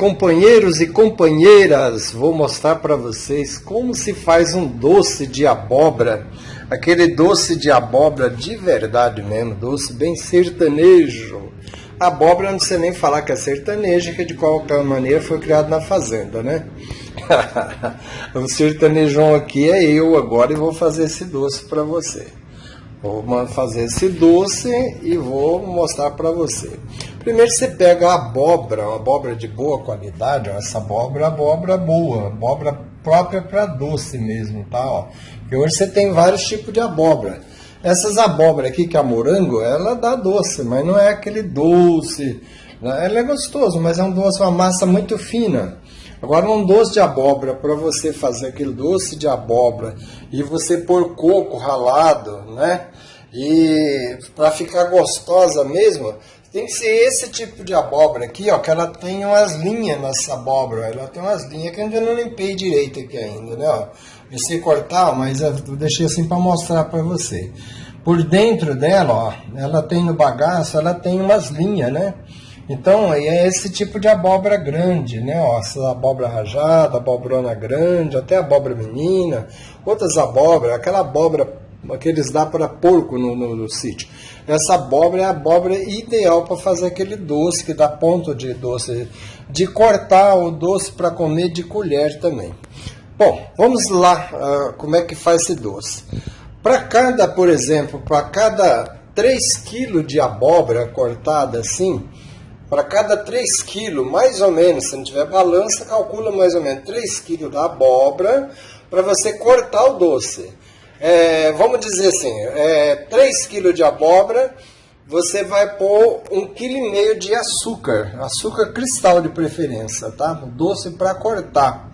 Companheiros e companheiras! Vou mostrar para vocês como se faz um doce de abóbora. Aquele doce de abóbora de verdade mesmo, doce bem sertanejo. Abóbora não sei nem falar que é sertaneja, que de qualquer maneira foi criado na fazenda, né? o sertanejão aqui é eu agora e vou fazer esse doce para você. Vou fazer esse doce e vou mostrar para você. Primeiro você pega a abóbora, uma abóbora de boa qualidade, ó, essa abóbora é abóbora boa, abóbora própria para doce mesmo, tá? Ó. Porque hoje você tem vários tipos de abóbora. Essas abóbora aqui, que é a morango, ela dá doce, mas não é aquele doce. Né? Ela é gostoso, mas é um doce, uma massa muito fina. Agora, um doce de abóbora, para você fazer aquele doce de abóbora e você pôr coco ralado, né? E para ficar gostosa mesmo, tem que ser esse tipo de abóbora aqui, ó, que ela tem umas linhas nessa abóbora. Ela tem umas linhas que eu ainda não limpei direito aqui ainda, né? Ó. Pensei cortar, mas eu deixei assim para mostrar para você. Por dentro dela, ó, ela tem no bagaço, ela tem umas linhas, né? Então, é esse tipo de abóbora grande, né? Ó, essa abóbora rajada, abobrona grande, até abóbora menina, outras abóboras, aquela abóbora que eles dão para porco no, no, no, sítio. Essa abóbora é a abóbora ideal para fazer aquele doce, que dá ponto de doce, de cortar o doce para comer de colher também. Bom, vamos lá, uh, como é que faz esse doce. Para cada, por exemplo, para cada 3 kg de abóbora cortada assim, para cada 3 kg, mais ou menos, se não tiver balança, calcula mais ou menos 3 kg da abóbora para você cortar o doce é, vamos dizer assim, é, 3 kg de abóbora, você vai pôr 1,5 kg de açúcar, açúcar cristal de preferência, tá? Doce para cortar.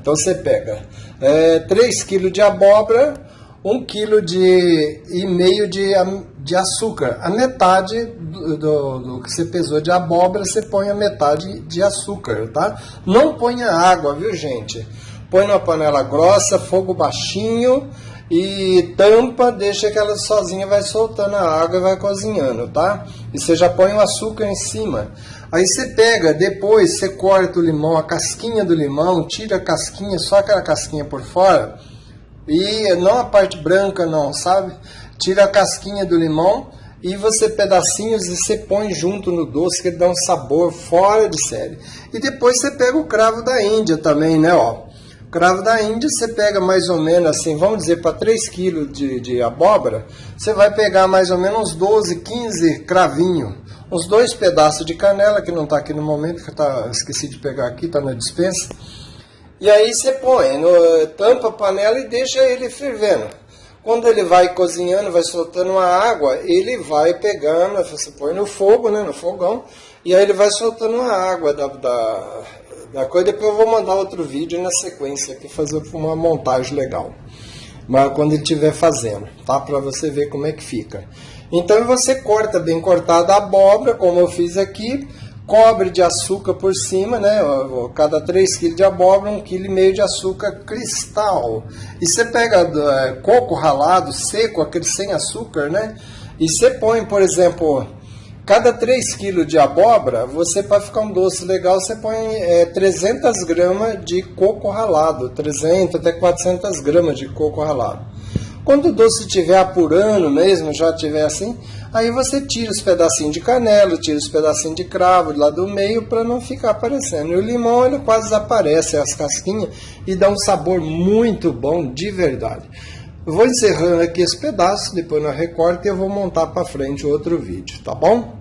Então você pega é, 3 kg de abóbora, 1 kg de, e meio de, de açúcar. A metade do, do, do, que você pesou de abóbora, você põe a metade de açúcar, tá? Não ponha água, viu gente? Põe numa panela grossa, fogo baixinho, e tampa, deixa que ela sozinha vai soltando a água e vai cozinhando, tá? E você já põe o açúcar em cima. Aí você pega, depois você corta o limão, a casquinha do limão, tira a casquinha, só aquela casquinha por fora, e não a parte branca não, sabe? Tira a casquinha do limão e você pedacinhos e você põe junto no doce que dá um sabor fora de série. E depois você pega o cravo da Índia também, né, ó. Cravo da Índia, você pega mais ou menos assim, vamos dizer, para 3 kg de, de abóbora, você vai pegar mais ou menos uns 12, 15 cravinhos, uns dois pedaços de canela, que não está aqui no momento, que tá, esqueci de pegar aqui, está na dispensa. E aí você põe, no, tampa a panela e deixa ele fervendo. Quando ele vai cozinhando, vai soltando a água, ele vai pegando, você põe no fogo, né, no fogão, e aí ele vai soltando a água da, da da coisa. Depois eu vou mandar outro vídeo na sequência aqui, fazer uma montagem legal. Mas quando ele estiver fazendo, tá? Para você ver como é que fica. Então você corta bem cortada a abóbora, como eu fiz aqui, cobre de açúcar por cima, né? Cada 3 kg de abóbora, 1,5 kg de açúcar cristal. E você pega é, coco ralado, seco, aquele sem açúcar, né? E você põe, por exemplo, Cada 3 kg de abóbora, você para ficar um doce legal, você põe é, 300 gramas de coco ralado, 300 até 400 gramas de coco ralado. Quando o doce estiver apurando mesmo, já estiver assim, aí você tira os pedacinhos de canela, tira os pedacinhos de cravo lá do meio para não ficar aparecendo. E o limão ele quase desaparece as casquinhas e dá um sabor muito bom de verdade. Vou encerrando aqui esse pedaço, depois na recorte e eu vou montar para frente outro vídeo, tá bom?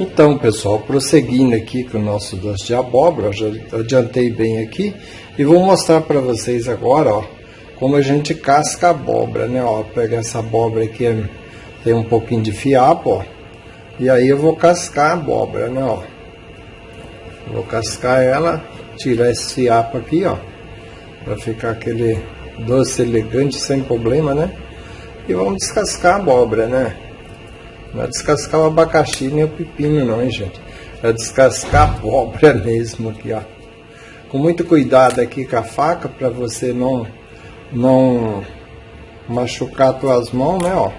Então, pessoal, prosseguindo aqui com o nosso doce de abóbora, já adiantei bem aqui e vou mostrar para vocês agora, ó, como a gente casca a abóbora, né? Ó, pega essa abóbora aqui, tem um pouquinho de fiapo, ó, e aí eu vou cascar a abóbora, né? Ó, vou cascar ela, tirar esse fiapo aqui, ó para ficar aquele doce elegante sem problema, né? E vamos descascar a abóbora, né? Não é descascar o abacaxi nem o pepino não, hein, gente? É descascar a abóbora mesmo aqui, ó. Com muito cuidado aqui com a faca para você não, não machucar as tuas mãos, né, ó.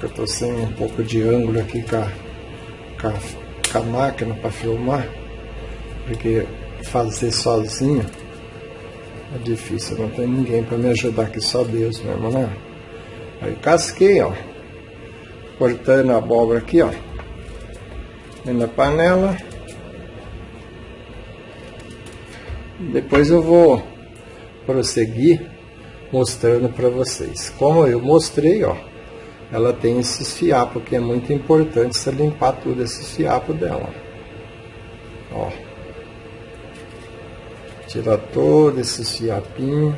que eu tô sem um pouco de ângulo aqui com a, com a, com a máquina para filmar, porque fazer sozinho é difícil, não tem ninguém para me ajudar aqui, só Deus mesmo, né? Aí casquei, ó, cortando a abóbora aqui, ó, na panela. Depois eu vou prosseguir mostrando para vocês. Como eu mostrei, ó, ela tem esses fiapos que é muito importante você limpar tudo esses fiapos dela. Ó. Tira todo esses fiapinhos.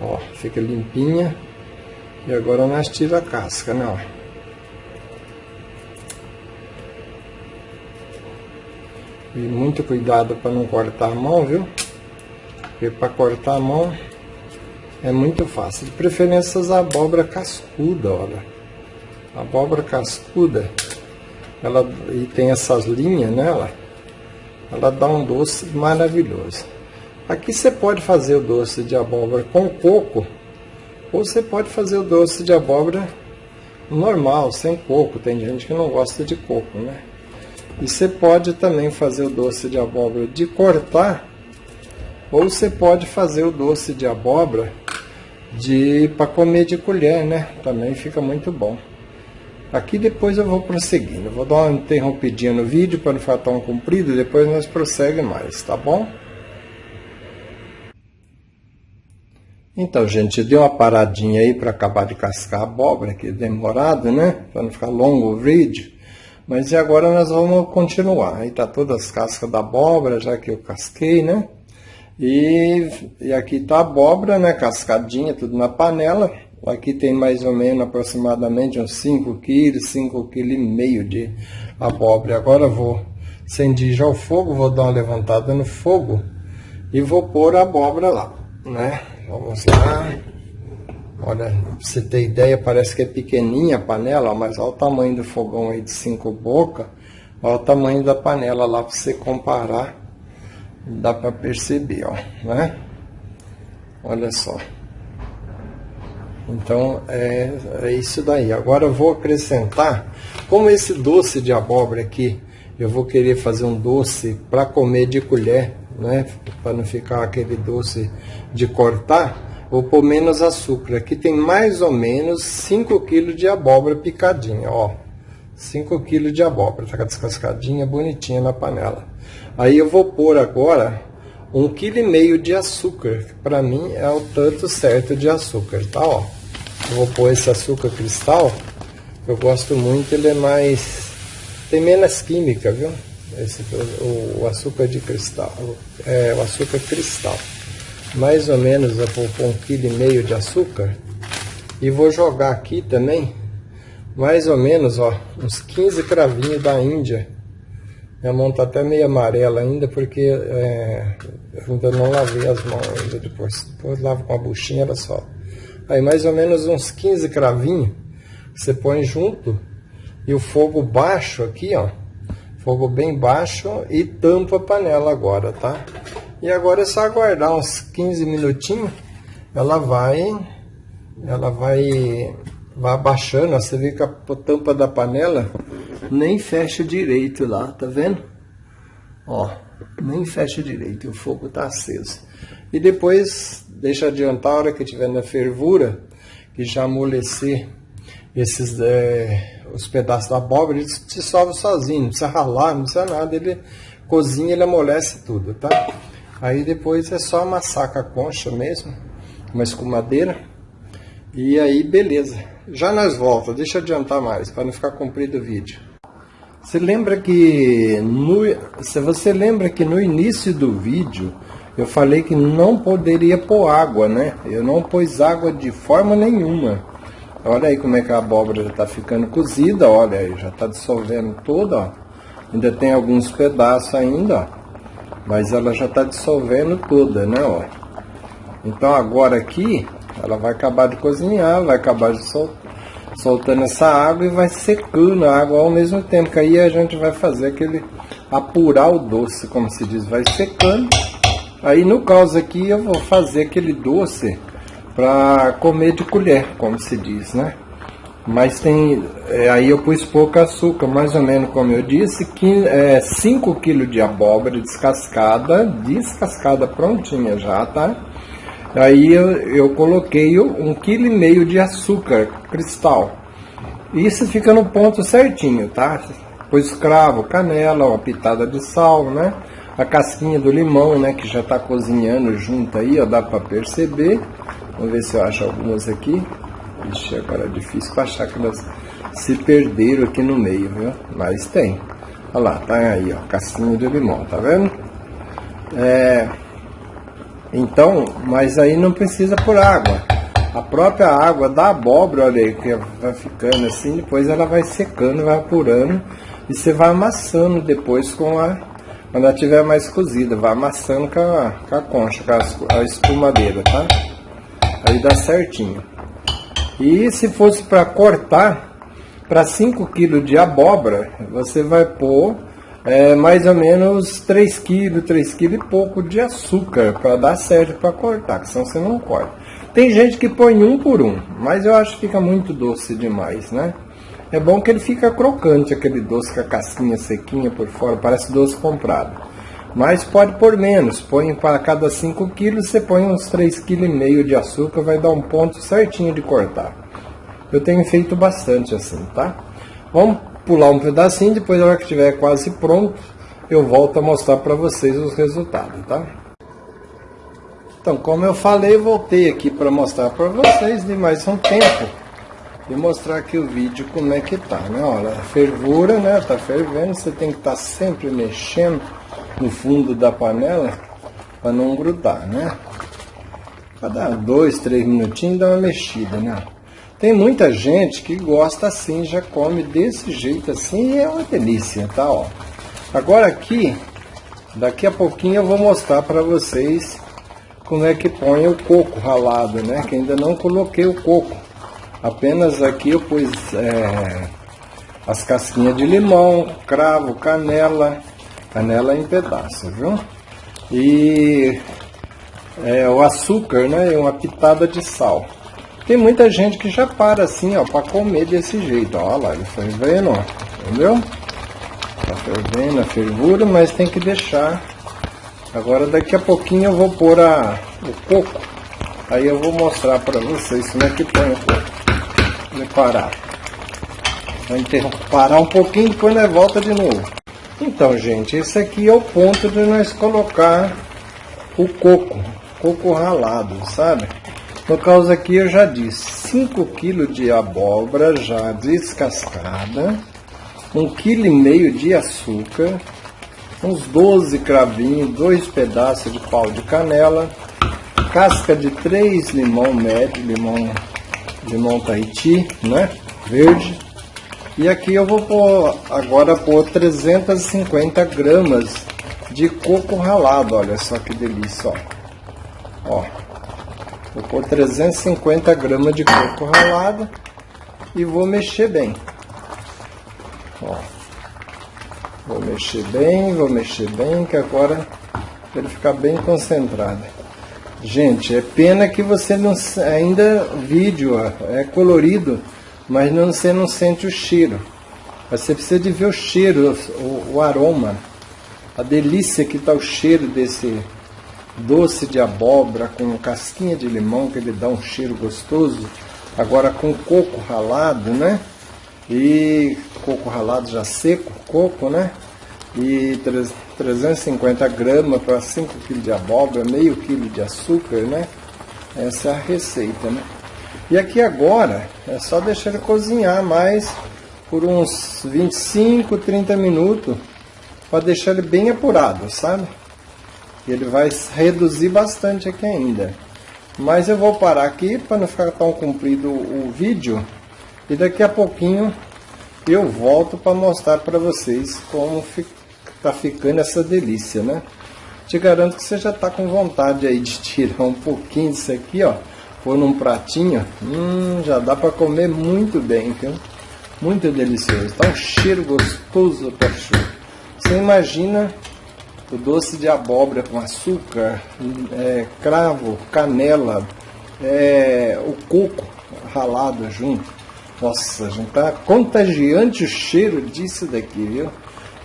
Ó, fica limpinha. E agora nós tira a casca, né, ó. E muito cuidado para não cortar a mão, viu? Porque para cortar a mão é muito fácil. De preferência as abóbora cascuda, olha. A abóbora cascuda, ela e tem essas linhas nela, ela dá um doce maravilhoso. Aqui você pode fazer o doce de abóbora com coco, ou você pode fazer o doce de abóbora normal, sem coco. Tem gente que não gosta de coco, né? E você pode também fazer o doce de abóbora de cortar, ou você pode fazer o doce de abóbora de para comer de colher, né? Também fica muito bom. Aqui depois eu vou prosseguindo. Vou dar uma interrompidinha no vídeo para não ficar tão comprido. Depois nós prossegue mais, tá bom? Então, gente, eu dei uma paradinha aí para acabar de cascar a abóbora, que é demorado, né? Para não ficar longo o vídeo. Mas e agora nós vamos continuar. Aí tá todas as cascas da abóbora, já que eu casquei, né? E, e aqui tá a abóbora, né, cascadinha, tudo na panela. Aqui tem mais ou menos aproximadamente uns 5 quilos, 5 quilos e meio de abóbora. Agora vou acender já o fogo, vou dar uma levantada no fogo e vou pôr a abóbora lá, né? Vamos lá. Olha, pra você ter ideia, parece que é pequenininha a panela, mas olha o tamanho do fogão aí de 5 bocas. Olha o tamanho da panela lá para você comparar dá para perceber, ó, né? Olha só. Então, é, é isso daí. Agora eu vou acrescentar, como esse doce de abóbora aqui, eu vou querer fazer um doce para comer de colher, né? Para não ficar aquele doce de cortar, vou pôr menos açúcar. Aqui tem mais ou menos 5 kg de abóbora picadinha, ó. 5 kg de abóbora, tá descascadinha, bonitinha na panela. Aí eu vou pôr agora um quilo e meio de açúcar. Para mim é o tanto certo de açúcar, tá? Ó, eu vou pôr esse açúcar cristal. Eu gosto muito, ele é mais tem menos química, viu? Esse, o, o açúcar de cristal, é o açúcar cristal. Mais ou menos eu vou pôr um quilo e meio de açúcar e vou jogar aqui também mais ou menos, ó, uns 15 cravinhos da Índia minha mão tá até meio amarela ainda, porque é, ainda não lavei as mãos ainda depois. Depois lavo com a buchinha, era só. Aí mais ou menos uns 15 cravinhos, você põe junto, e o fogo baixo aqui, ó. Fogo bem baixo e tampa a panela agora, tá? E agora é só aguardar uns 15 minutinhos, ela vai, ela vai, vai abaixando, você vê que a tampa da panela nem fecha direito lá, tá vendo? Ó, nem fecha direito, o fogo tá aceso. E depois, deixa adiantar a hora que tiver na fervura, que já amolecer esses, é, os pedaços da abóbora, ele se dissolve sozinho, não precisa ralar, não precisa nada, ele cozinha, ele amolece tudo, tá? Aí depois é só amassar com a concha mesmo, uma escumadeira, e aí beleza. Já nós volta, deixa adiantar mais, para não ficar comprido o vídeo. Você lembra que no, se você lembra que no início do vídeo eu falei que não poderia pôr água, né? Eu não pus água de forma nenhuma. Olha aí como é que a abóbora já está ficando cozida, olha aí, já está dissolvendo toda, ó. Ainda tem alguns pedaços ainda, ó. Mas ela já está dissolvendo toda, né, ó. Então agora aqui, ela vai acabar de cozinhar, vai acabar de soltar soltando essa água e vai secando a água ao mesmo tempo, que aí a gente vai fazer aquele apurar o doce, como se diz, vai secando. Aí no caso aqui eu vou fazer aquele doce para comer de colher, como se diz, né? Mas tem, é, aí eu pus pouco açúcar, mais ou menos como eu disse, que é 5 kg de abóbora descascada, descascada prontinha já, tá? Aí eu, eu coloquei um quilo e meio de açúcar cristal. Isso fica no ponto certinho, tá? Pus cravo, canela, uma pitada de sal, né? A casquinha do limão, né? Que já tá cozinhando junto aí, ó, dá para perceber. Vamos ver se eu acho algumas aqui. Ixi, agora é difícil para achar que elas se perderam aqui no meio, viu? Mas tem. Olha lá, tá aí, ó, casquinha de limão, tá vendo? É... Então, mas aí não precisa por água. A própria água da abóbora, olha aí, que vai ficando assim, depois ela vai secando, vai apurando e você vai amassando depois com a. Quando ela estiver mais cozida, vai amassando com a, com a concha, com a, a espumadeira, tá? Aí dá certinho. E se fosse para cortar, para 5 kg de abóbora, você vai pôr é, mais ou menos 3 kg, 3 kg e pouco de açúcar para dar certo para cortar, que senão você não corta. Tem gente que põe um por um, mas eu acho que fica muito doce demais, né? É bom que ele fica crocante, aquele doce com a casquinha sequinha por fora, parece doce comprado. Mas pode pôr menos, põe para cada 5 quilos, você põe uns 3,5 kg de açúcar, vai dar um ponto certinho de cortar. Eu tenho feito bastante assim, tá? Vamos pular um pedacinho, depois na hora que estiver quase pronto, eu volto a mostrar para vocês os resultados, tá? Então, como eu falei, voltei aqui para mostrar para vocês de mais um tempo e mostrar aqui o vídeo como é que tá, né? Olha, fervura, né? Tá fervendo, você tem que estar tá sempre mexendo no fundo da panela para não grudar, né? Cada dois, três minutinhos dá uma mexida, né? Tem muita gente que gosta assim, já come desse jeito assim e é uma delícia, tá? Ó. Agora aqui, daqui a pouquinho eu vou mostrar para vocês como é que põe o coco ralado, né? Que ainda não coloquei o coco. Apenas aqui eu pus é, as casquinhas de limão, cravo, canela, canela em pedaços, viu? E é, o açúcar, né? E uma pitada de sal. Tem muita gente que já para assim, ó, para comer desse jeito. Ó, olha lá, ele foi vendo, ó, entendeu? Tá fervendo a fervura, mas tem que deixar. Agora daqui a pouquinho eu vou pôr a, o coco. Aí eu vou mostrar para vocês como é que põe o coco. Vou parar. Vou parar um pouquinho, depois nós volta de novo. Então, gente, esse aqui é o ponto de nós colocar o coco, coco ralado, sabe? No caso aqui eu já disse, 5 kg de abóbora já descascada, 1,5 kg de açúcar, uns 12 cravinhos, dois pedaços de pau de canela, casca de 3 limão médio, limão, limão Tahiti, né? Verde, e aqui eu vou pôr, agora pôr 350 gramas de coco ralado, olha só que delícia, ó. ó. Vou pôr 350 gramas de coco ralado e vou mexer bem. Ó. Vou mexer bem, vou mexer bem, que agora ele ficar bem concentrado. Gente, é pena que você não ainda vídeo é colorido mas não, você não sente o cheiro. Você precisa de ver o cheiro, o, o aroma, a delícia que está o cheiro desse doce de abóbora com casquinha de limão, que ele dá um cheiro gostoso. Agora com coco ralado, né? E coco ralado já seco, coco, né? E 350 gramas para 5 kg de abóbora, meio quilo de açúcar, né? Essa é a receita, né? E aqui agora é só deixar ele cozinhar mais por uns 25, 30 minutos para deixar ele bem apurado, sabe? Ele vai reduzir bastante aqui ainda. Mas eu vou parar aqui para não ficar tão comprido o vídeo e daqui a pouquinho eu volto para mostrar para vocês como está ficando essa delícia, né? Te garanto que você já está com vontade aí de tirar um pouquinho disso aqui, ó pôr num pratinho, hum, já dá para comer muito bem, viu? Muito delicioso. Tá um cheiro gostoso para chuva. Você imagina o doce de abóbora com açúcar, é, cravo, canela, é, o coco ralado junto. Nossa, gente, tá contagiante o cheiro disso daqui, viu?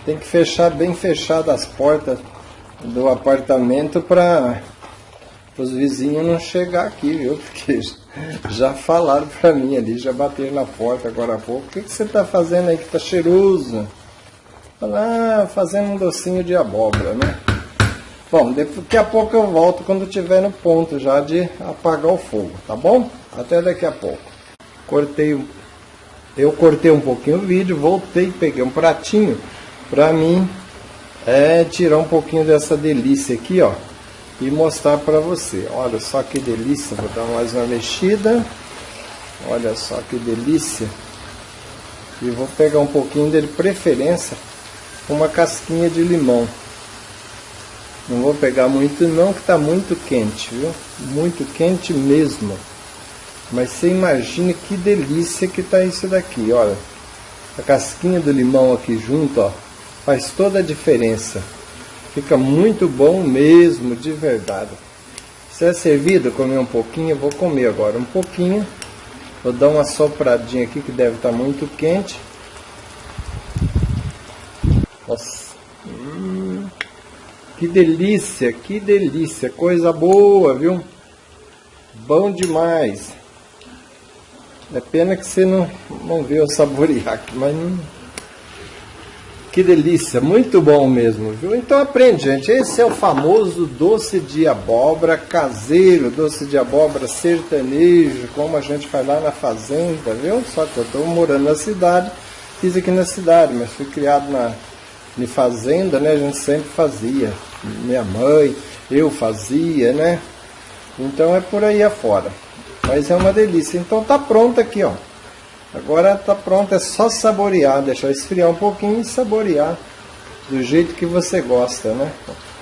Tem que fechar bem fechado as portas do apartamento para os vizinhos não chegar aqui, viu? Porque já falaram para mim ali, já bateram na porta agora há pouco. O que, que você está fazendo aí que tá cheiroso? Ah, fazendo um docinho de abóbora, né? Bom, daqui a pouco eu volto quando tiver no ponto já de apagar o fogo, tá bom? Até daqui a pouco. Cortei, eu cortei um pouquinho o vídeo, voltei, peguei um pratinho para mim é tirar um pouquinho dessa delícia aqui, ó, e mostrar para você. Olha só que delícia, vou dar mais uma mexida. Olha só que delícia. E vou pegar um pouquinho dele, preferência, uma casquinha de limão. Não vou pegar muito não, que está muito quente, viu? Muito quente mesmo. Mas você imagina que delícia que tá isso daqui, olha. A casquinha do limão aqui junto, ó. Faz toda a diferença. Fica muito bom mesmo, de verdade. Se é servido, comer um pouquinho, eu vou comer agora um pouquinho. Vou dar uma sopradinha aqui que deve estar tá muito quente. Nossa. Hum, que delícia, que delícia. Coisa boa, viu? Bom demais. É pena que você não, não eu saborear aqui, mas não... Que delícia, muito bom mesmo, viu? Então aprende, gente. Esse é o famoso doce de abóbora caseiro, doce de abóbora sertanejo, como a gente faz lá na fazenda, viu? Só que eu estou morando na cidade, fiz aqui na cidade, mas fui criado na em fazenda, né? A gente sempre fazia. Minha mãe, eu fazia, né? Então é por aí afora. Mas é uma delícia. Então tá pronto aqui, ó. Agora tá pronto, é só saborear, deixar esfriar um pouquinho e saborear do jeito que você gosta, né?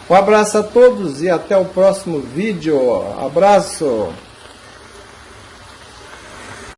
Um abraço a todos e até o próximo vídeo. Abraço!